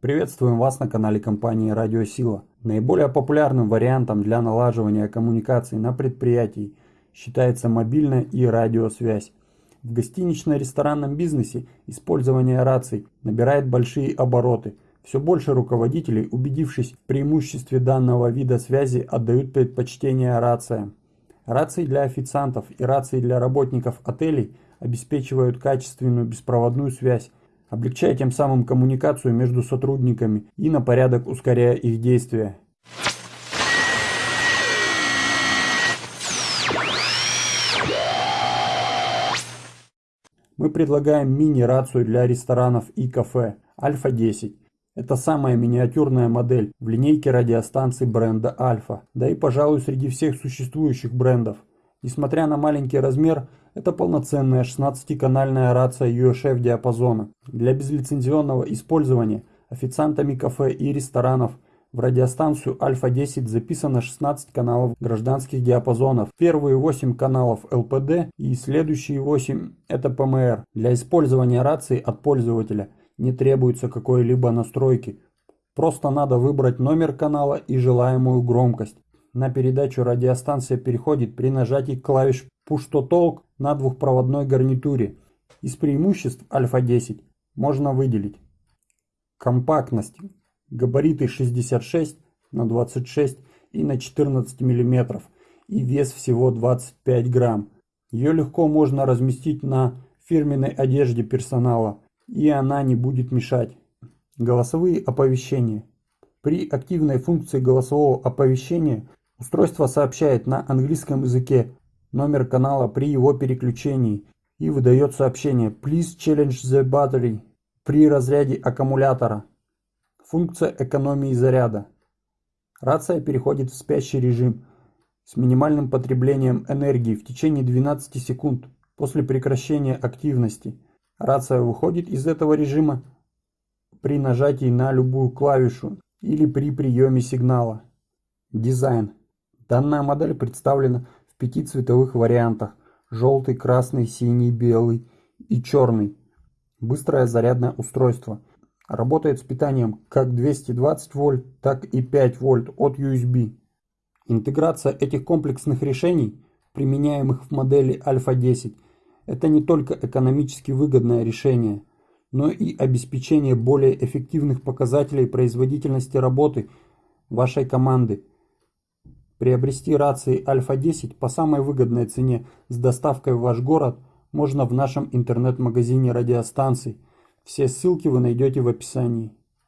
Приветствуем вас на канале компании Радиосила. Наиболее популярным вариантом для налаживания коммуникаций на предприятии считается мобильная и радиосвязь. В гостинично-ресторанном бизнесе использование раций набирает большие обороты. Все больше руководителей, убедившись в преимуществе данного вида связи, отдают предпочтение рациям. Рации для официантов и рации для работников отелей обеспечивают качественную беспроводную связь, облегчая тем самым коммуникацию между сотрудниками и на порядок ускоряя их действия. Мы предлагаем мини-рацию для ресторанов и кафе Альфа-10. Это самая миниатюрная модель в линейке радиостанций бренда Альфа, да и пожалуй среди всех существующих брендов. Несмотря на маленький размер, это полноценная 16-канальная рация UHF диапазона. Для безлицензионного использования официантами кафе и ресторанов в радиостанцию Альфа-10 записано 16 каналов гражданских диапазонов. Первые 8 каналов ЛПД и следующие 8 это ПМР. Для использования рации от пользователя не требуется какой-либо настройки. Просто надо выбрать номер канала и желаемую громкость. На передачу радиостанция переходит при нажатии клавиш Push to на двухпроводной гарнитуре. Из преимуществ Альфа-10 можно выделить компактность, габариты 66 на 26 и на 14 мм и вес всего 25 грамм. Ее легко можно разместить на фирменной одежде персонала и она не будет мешать. Голосовые оповещения. При активной функции голосового оповещения устройство сообщает на английском языке номер канала при его переключении и выдает сообщение «Please challenge the battery» при разряде аккумулятора. Функция экономии заряда. Рация переходит в спящий режим с минимальным потреблением энергии в течение 12 секунд после прекращения активности. Рация выходит из этого режима при нажатии на любую клавишу или при приеме сигнала. Дизайн. Данная модель представлена пяти цветовых вариантах – желтый, красный, синий, белый и черный. Быстрое зарядное устройство. Работает с питанием как 220 вольт, так и 5 вольт от USB. Интеграция этих комплексных решений, применяемых в модели Альфа 10, это не только экономически выгодное решение, но и обеспечение более эффективных показателей производительности работы вашей команды – Приобрести рации Альфа-10 по самой выгодной цене с доставкой в ваш город можно в нашем интернет-магазине радиостанций. Все ссылки вы найдете в описании.